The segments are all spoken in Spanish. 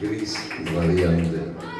gris radiante.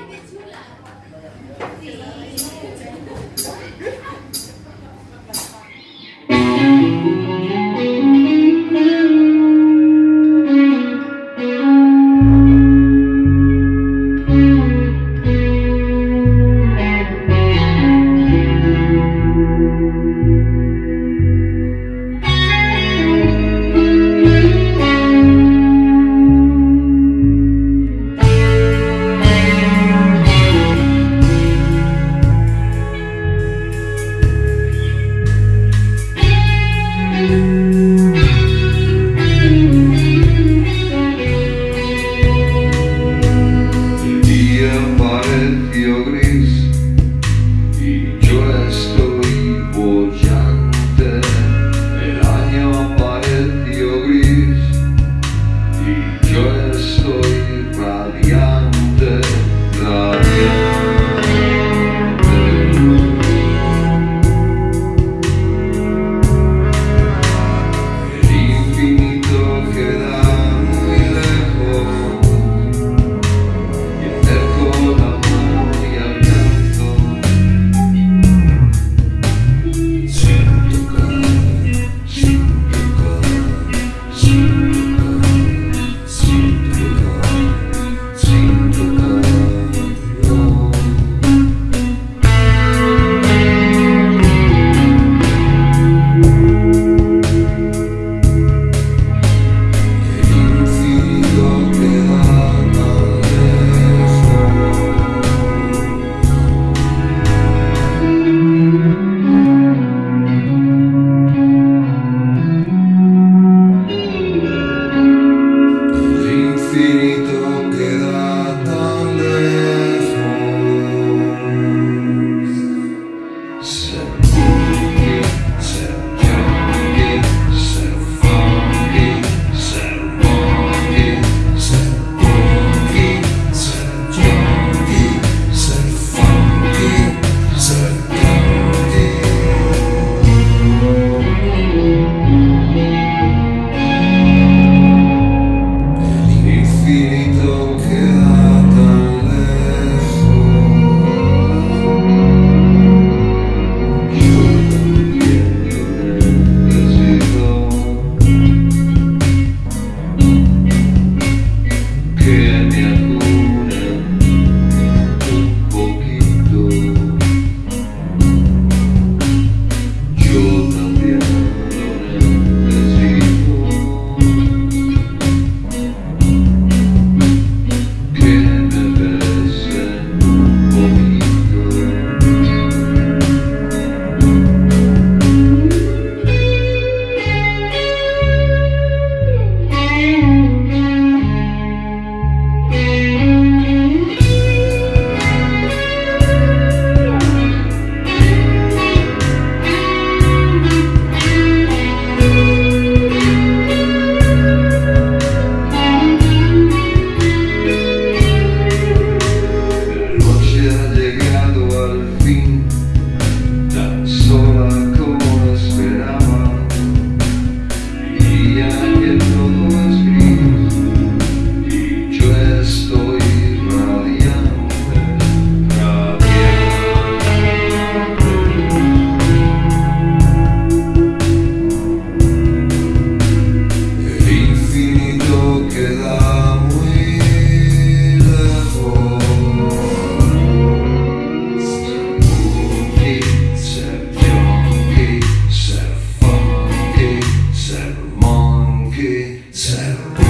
sound.